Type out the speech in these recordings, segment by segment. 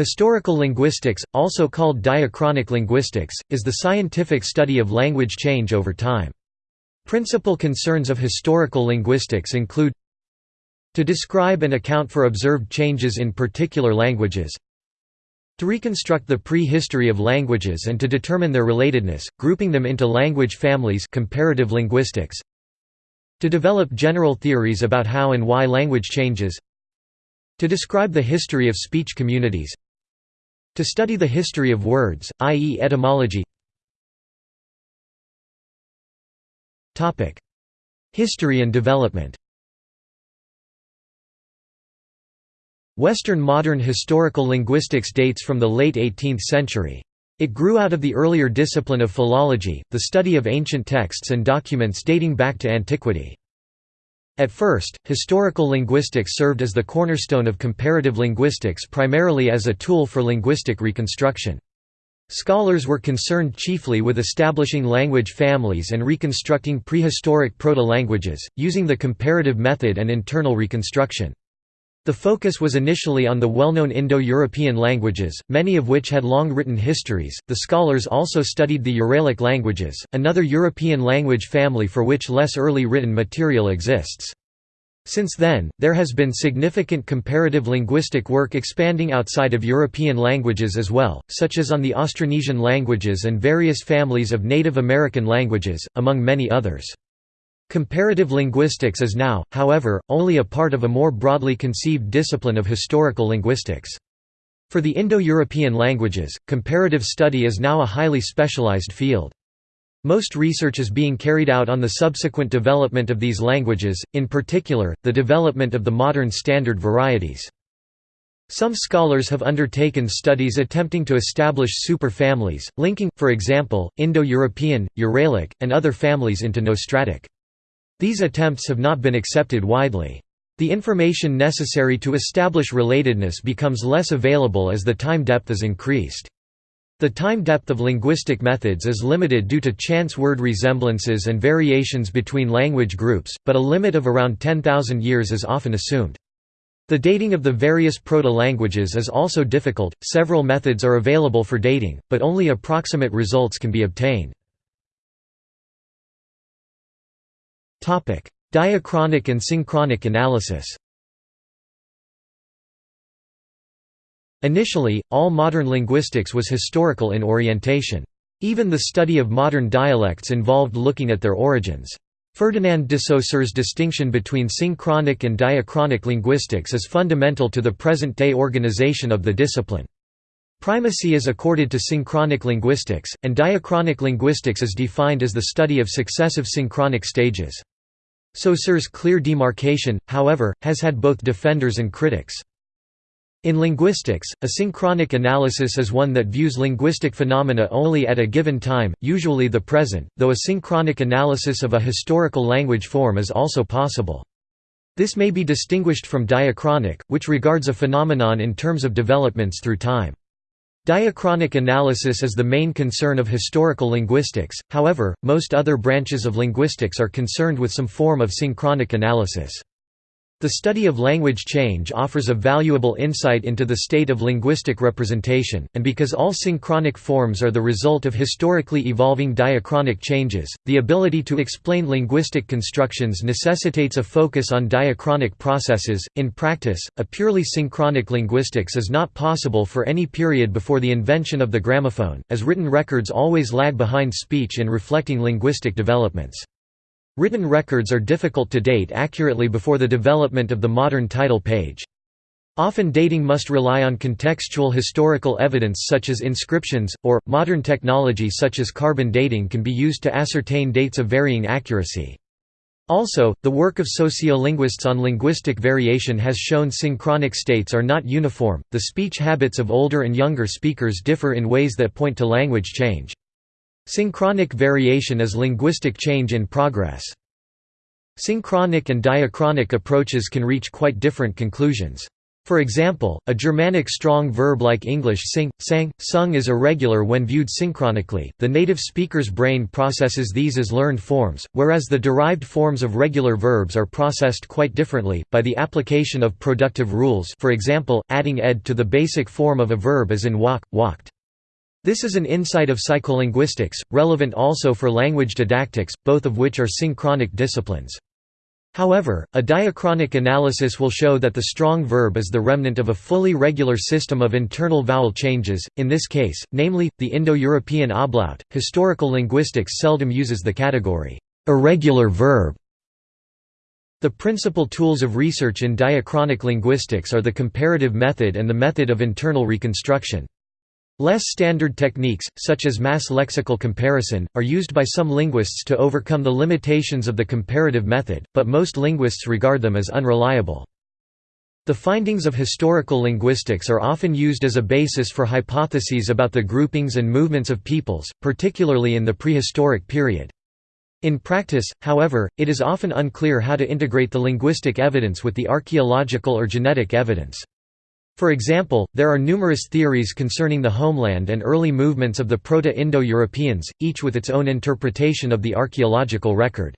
Historical linguistics, also called diachronic linguistics, is the scientific study of language change over time. Principal concerns of historical linguistics include to describe and account for observed changes in particular languages to reconstruct the prehistory of languages and to determine their relatedness, grouping them into language families comparative linguistics to develop general theories about how and why language changes to describe the history of speech communities to study the history of words, i.e. etymology History and development Western modern historical linguistics dates from the late 18th century. It grew out of the earlier discipline of philology, the study of ancient texts and documents dating back to antiquity. At first, historical linguistics served as the cornerstone of comparative linguistics primarily as a tool for linguistic reconstruction. Scholars were concerned chiefly with establishing language families and reconstructing prehistoric proto-languages, using the comparative method and internal reconstruction. The focus was initially on the well-known Indo-European languages, many of which had long written histories. The scholars also studied the Uralic languages, another European language family for which less early written material exists. Since then, there has been significant comparative linguistic work expanding outside of European languages as well, such as on the Austronesian languages and various families of Native American languages, among many others. Comparative linguistics is now, however, only a part of a more broadly conceived discipline of historical linguistics. For the Indo-European languages, comparative study is now a highly specialized field. Most research is being carried out on the subsequent development of these languages, in particular, the development of the modern standard varieties. Some scholars have undertaken studies attempting to establish superfamilies, linking, for example, Indo-European, Uralic, and other families into nostratic. These attempts have not been accepted widely. The information necessary to establish relatedness becomes less available as the time depth is increased. The time depth of linguistic methods is limited due to chance word resemblances and variations between language groups, but a limit of around 10,000 years is often assumed. The dating of the various proto-languages is also difficult, several methods are available for dating, but only approximate results can be obtained. Diachronic and synchronic analysis Initially, all modern linguistics was historical in orientation. Even the study of modern dialects involved looking at their origins. Ferdinand de Saussure's distinction between synchronic and diachronic linguistics is fundamental to the present-day organization of the discipline. Primacy is accorded to synchronic linguistics, and diachronic linguistics is defined as the study of successive synchronic stages. Saussure's clear demarcation, however, has had both defenders and critics. In linguistics, a synchronic analysis is one that views linguistic phenomena only at a given time, usually the present, though a synchronic analysis of a historical language form is also possible. This may be distinguished from diachronic, which regards a phenomenon in terms of developments through time. Diachronic analysis is the main concern of historical linguistics, however, most other branches of linguistics are concerned with some form of synchronic analysis. The study of language change offers a valuable insight into the state of linguistic representation, and because all synchronic forms are the result of historically evolving diachronic changes, the ability to explain linguistic constructions necessitates a focus on diachronic processes. In practice, a purely synchronic linguistics is not possible for any period before the invention of the gramophone, as written records always lag behind speech in reflecting linguistic developments. Written records are difficult to date accurately before the development of the modern title page. Often dating must rely on contextual historical evidence such as inscriptions, or, modern technology such as carbon dating can be used to ascertain dates of varying accuracy. Also, the work of sociolinguists on linguistic variation has shown synchronic states are not uniform, the speech habits of older and younger speakers differ in ways that point to language change. Synchronic variation is linguistic change in progress. Synchronic and diachronic approaches can reach quite different conclusions. For example, a Germanic strong verb like English sing, sang, sung is irregular when viewed synchronically. The native speaker's brain processes these as learned forms, whereas the derived forms of regular verbs are processed quite differently, by the application of productive rules for example, adding ed to the basic form of a verb as in walk, walked. This is an insight of psycholinguistics, relevant also for language didactics, both of which are synchronic disciplines. However, a diachronic analysis will show that the strong verb is the remnant of a fully regular system of internal vowel changes, in this case, namely, the Indo-European ablaut. Historical linguistics seldom uses the category, irregular verb. The principal tools of research in diachronic linguistics are the comparative method and the method of internal reconstruction. Less standard techniques, such as mass lexical comparison, are used by some linguists to overcome the limitations of the comparative method, but most linguists regard them as unreliable. The findings of historical linguistics are often used as a basis for hypotheses about the groupings and movements of peoples, particularly in the prehistoric period. In practice, however, it is often unclear how to integrate the linguistic evidence with the archaeological or genetic evidence. For example, there are numerous theories concerning the homeland and early movements of the Proto-Indo-Europeans, each with its own interpretation of the archaeological record.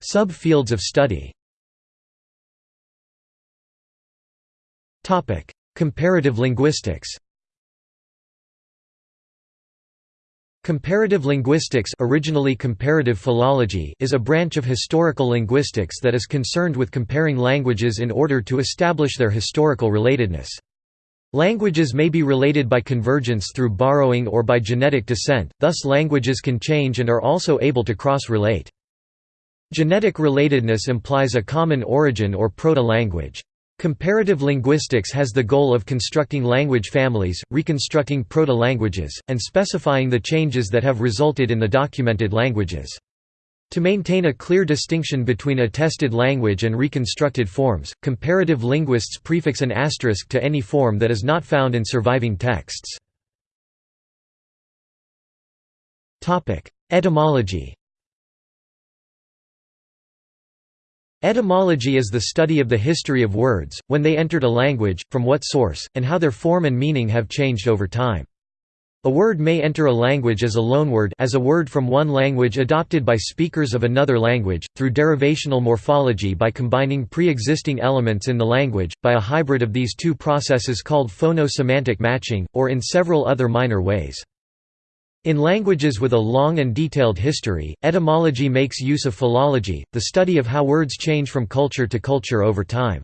Sub-fields of study Comparative linguistics Comparative linguistics originally comparative philology is a branch of historical linguistics that is concerned with comparing languages in order to establish their historical relatedness. Languages may be related by convergence through borrowing or by genetic descent, thus languages can change and are also able to cross-relate. Genetic relatedness implies a common origin or proto-language. Comparative linguistics has the goal of constructing language families, reconstructing proto-languages, and specifying the changes that have resulted in the documented languages. To maintain a clear distinction between attested language and reconstructed forms, comparative linguists prefix an asterisk to any form that is not found in surviving texts. Etymology Etymology is the study of the history of words, when they entered a language, from what source, and how their form and meaning have changed over time. A word may enter a language as a loanword as a word from one language adopted by speakers of another language, through derivational morphology by combining pre-existing elements in the language, by a hybrid of these two processes called phono-semantic matching, or in several other minor ways. In languages with a long and detailed history, etymology makes use of philology, the study of how words change from culture to culture over time.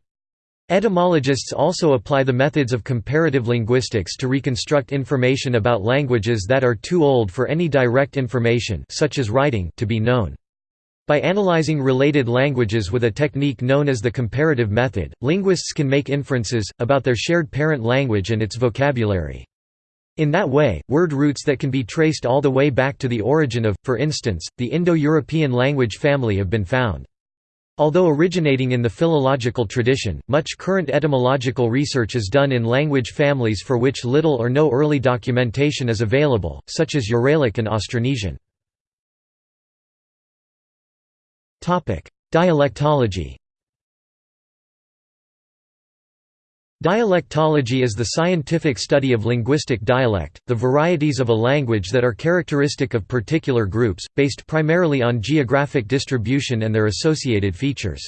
Etymologists also apply the methods of comparative linguistics to reconstruct information about languages that are too old for any direct information such as writing to be known. By analyzing related languages with a technique known as the comparative method, linguists can make inferences, about their shared parent language and its vocabulary. In that way, word roots that can be traced all the way back to the origin of, for instance, the Indo-European language family have been found. Although originating in the philological tradition, much current etymological research is done in language families for which little or no early documentation is available, such as Uralic and Austronesian. Dialectology Dialectology is the scientific study of linguistic dialect, the varieties of a language that are characteristic of particular groups, based primarily on geographic distribution and their associated features.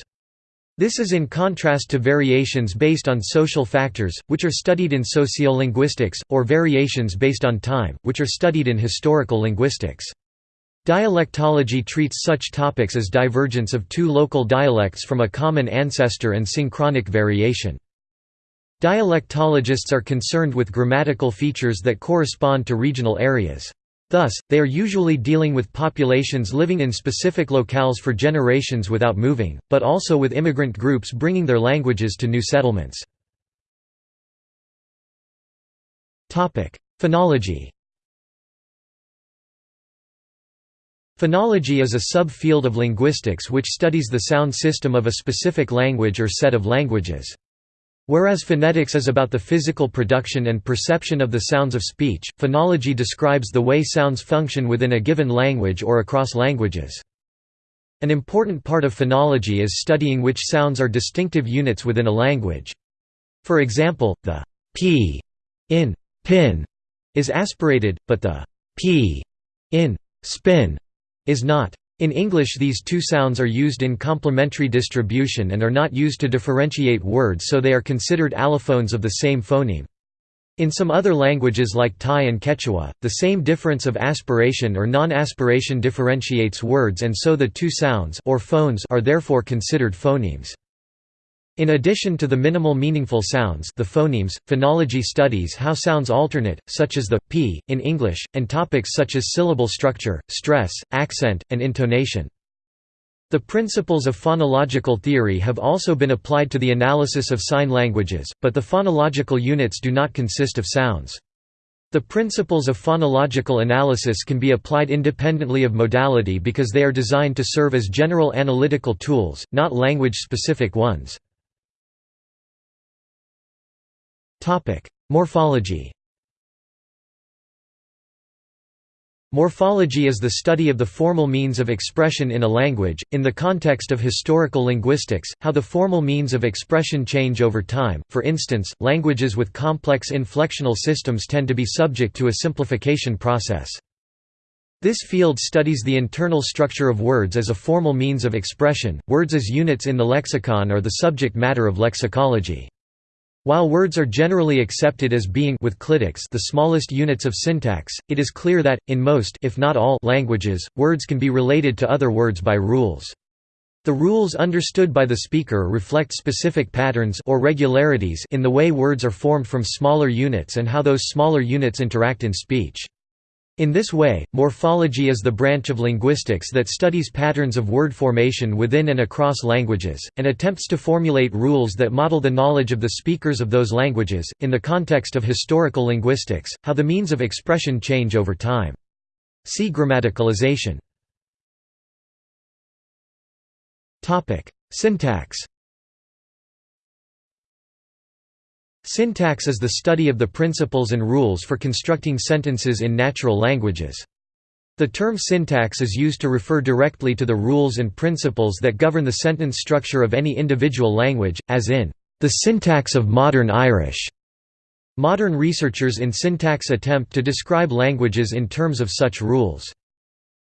This is in contrast to variations based on social factors, which are studied in sociolinguistics, or variations based on time, which are studied in historical linguistics. Dialectology treats such topics as divergence of two local dialects from a common ancestor and synchronic variation. Dialectologists are concerned with grammatical features that correspond to regional areas. Thus, they are usually dealing with populations living in specific locales for generations without moving, but also with immigrant groups bringing their languages to new settlements. Phonology Phonology is a sub-field of linguistics which studies the sound system of a specific language or set of languages. Whereas phonetics is about the physical production and perception of the sounds of speech, phonology describes the way sounds function within a given language or across languages. An important part of phonology is studying which sounds are distinctive units within a language. For example, the p in pin is aspirated, but the p in spin is not. In English these two sounds are used in complementary distribution and are not used to differentiate words so they are considered allophones of the same phoneme. In some other languages like Thai and Quechua, the same difference of aspiration or non-aspiration differentiates words and so the two sounds or phones are therefore considered phonemes. In addition to the minimal meaningful sounds the phonemes, phonology studies how sounds alternate, such as the, p, in English, and topics such as syllable structure, stress, accent, and intonation. The principles of phonological theory have also been applied to the analysis of sign languages, but the phonological units do not consist of sounds. The principles of phonological analysis can be applied independently of modality because they are designed to serve as general analytical tools, not language-specific ones. Morphology Morphology is the study of the formal means of expression in a language, in the context of historical linguistics, how the formal means of expression change over time, for instance, languages with complex inflectional systems tend to be subject to a simplification process. This field studies the internal structure of words as a formal means of expression, words as units in the lexicon are the subject matter of lexicology. While words are generally accepted as being with clitics the smallest units of syntax, it is clear that, in most if not all languages, words can be related to other words by rules. The rules understood by the speaker reflect specific patterns or regularities in the way words are formed from smaller units and how those smaller units interact in speech. In this way, morphology is the branch of linguistics that studies patterns of word formation within and across languages, and attempts to formulate rules that model the knowledge of the speakers of those languages, in the context of historical linguistics, how the means of expression change over time. See grammaticalization. Syntax Syntax is the study of the principles and rules for constructing sentences in natural languages. The term syntax is used to refer directly to the rules and principles that govern the sentence structure of any individual language, as in, "...the syntax of modern Irish". Modern researchers in syntax attempt to describe languages in terms of such rules.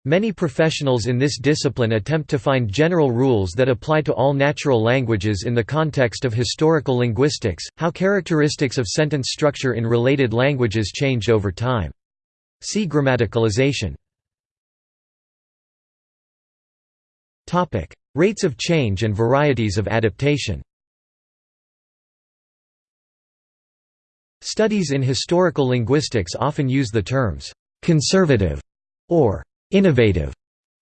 Many professionals in this discipline attempt to find general rules that apply to all natural languages in the context of historical linguistics, how characteristics of sentence structure in related languages change over time. See grammaticalization. Rates of change and varieties of adaptation Studies in historical linguistics often use the terms «conservative» or innovative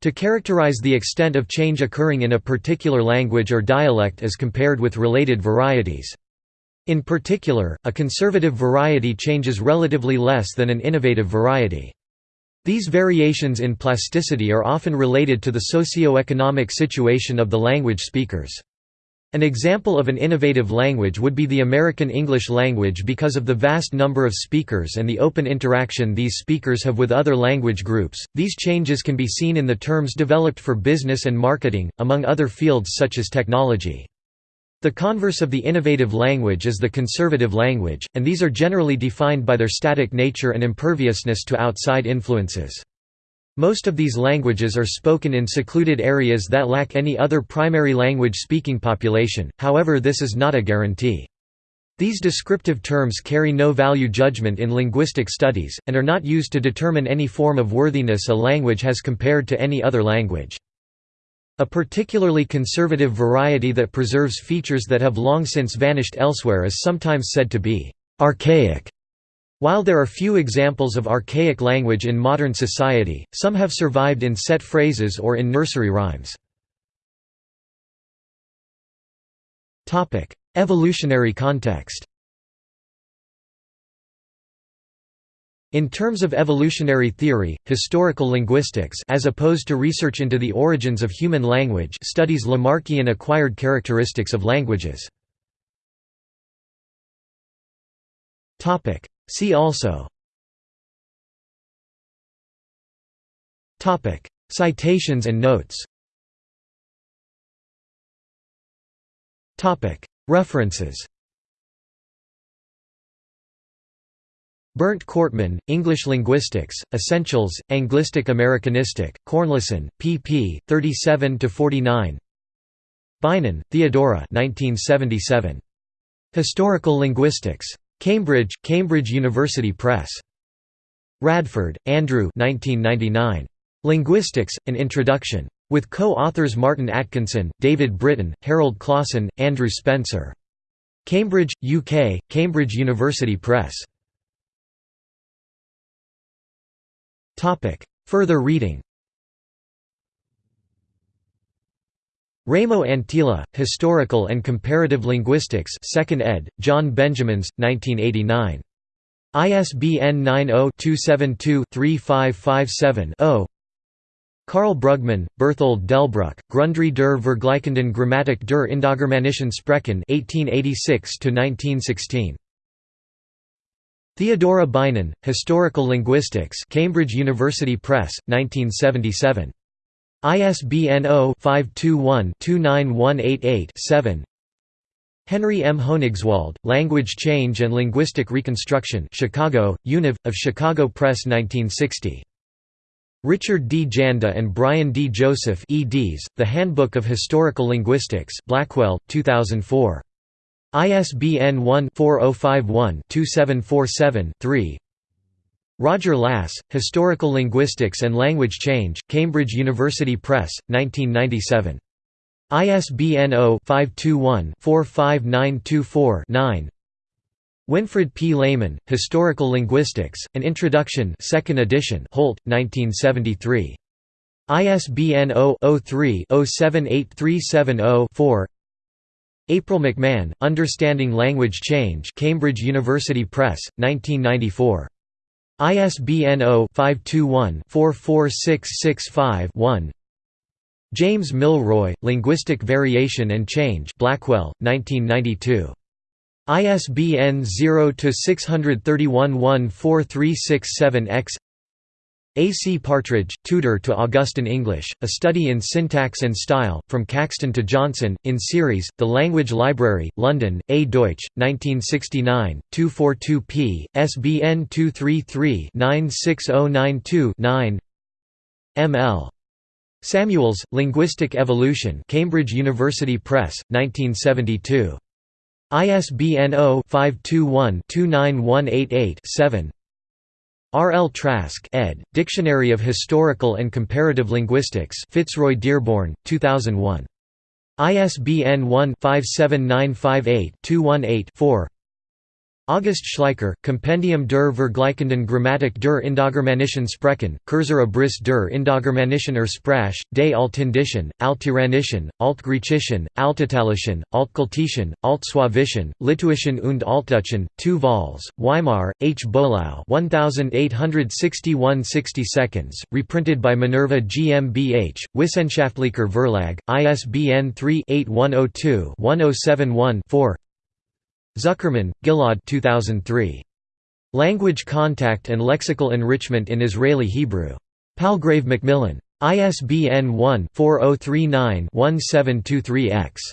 to characterize the extent of change occurring in a particular language or dialect as compared with related varieties. In particular, a conservative variety changes relatively less than an innovative variety. These variations in plasticity are often related to the socio-economic situation of the language speakers. An example of an innovative language would be the American English language because of the vast number of speakers and the open interaction these speakers have with other language groups. These changes can be seen in the terms developed for business and marketing, among other fields such as technology. The converse of the innovative language is the conservative language, and these are generally defined by their static nature and imperviousness to outside influences. Most of these languages are spoken in secluded areas that lack any other primary language speaking population, however this is not a guarantee. These descriptive terms carry no value judgment in linguistic studies, and are not used to determine any form of worthiness a language has compared to any other language. A particularly conservative variety that preserves features that have long since vanished elsewhere is sometimes said to be «archaic» While there are few examples of archaic language in modern society, some have survived in set phrases or in nursery rhymes. Evolutionary context In terms of evolutionary theory, historical linguistics as opposed to research into the origins of human language studies Lamarckian acquired characteristics of languages. See also Citations and notes References Bernd Kortmann, English Linguistics, Essentials, Anglistic Americanistic, Cornelsen, pp. 37–49 Bynon, Theodora 1977. Historical Linguistics. Cambridge, Cambridge University Press. Radford, Andrew 1999. Linguistics, An Introduction. With co-authors Martin Atkinson, David Britain, Harald Clahsen, Andrew Spencer. Cambridge, UK, Cambridge University Press. Further reading Raimo Anttila, Historical and Comparative Linguistics 2nd ed., John Benjamins, 1989. ISBN 90-272-3557-0 Karl Brugmann, Berthold Delbruck, Grundrisse der Vergleichenden Grammatik der Indogermanischen Sprachen 1886–1916. Theodora Bynon, Historical Linguistics Cambridge University Press, 1977. ISBN 0-521-29188-7 Henry M. Hoenigswald, Language Change and Linguistic Reconstruction Chicago, Univ. of Chicago Press 1960. Richard D. Janda and Brian D. Joseph eds, The Handbook of Historical Linguistics Blackwell, 2004. ISBN 1-4051-2747-3 Roger Lass, Historical Linguistics and Language Change, Cambridge University Press, 1997. ISBN 0-521-45924-9 Winfred P. Lehmann, Historical Linguistics, An Introduction 2nd edition Holt, 1973. ISBN 0-03-078370-4 April McMahon, Understanding Language Change Cambridge University Press, 1994. ISBN 0-521-44665-1 James Milroy, Linguistic Variation and Change Blackwell, 1992. ISBN 0-631-14367-X a. C. Partridge, Tudor to Augustan English, A Study in Syntax and Style, From Caxton to Johnson, in series, The Language Library, London, A. Deutsch, 1969, 242 p. SBN 233-96092-9 M. L. Samuels, Linguistic Evolution Cambridge University Press, 1972. ISBN 0-521-29188-7 R. L. Trask ed., Dictionary of Historical and Comparative Linguistics Fitzroy Dearborn, 2001. ISBN 1-57958-218-4 August Schleicher, Compendium der Vergleichenden Grammatik der Indogermanischen Sprachen, Kurzer Abriss der Indogermanischen Ursprache, des Altindischen, Altiranischen, Altgriechischen, Altitalischen, Altkeltischen, Altslawischen, Litauischen und Altdeutschen, 2 vols, Weimar, H. Bolau 1861 60 seconds, reprinted by Minerva GmbH, Wissenschaftlicher Verlag, ISBN 3-8102-1071-4 Zuckermann, Ghil'ad 2003. Language Contact and Lexical Enrichment in Israeli Hebrew. Palgrave Macmillan. ISBN 1-4039-1723-X.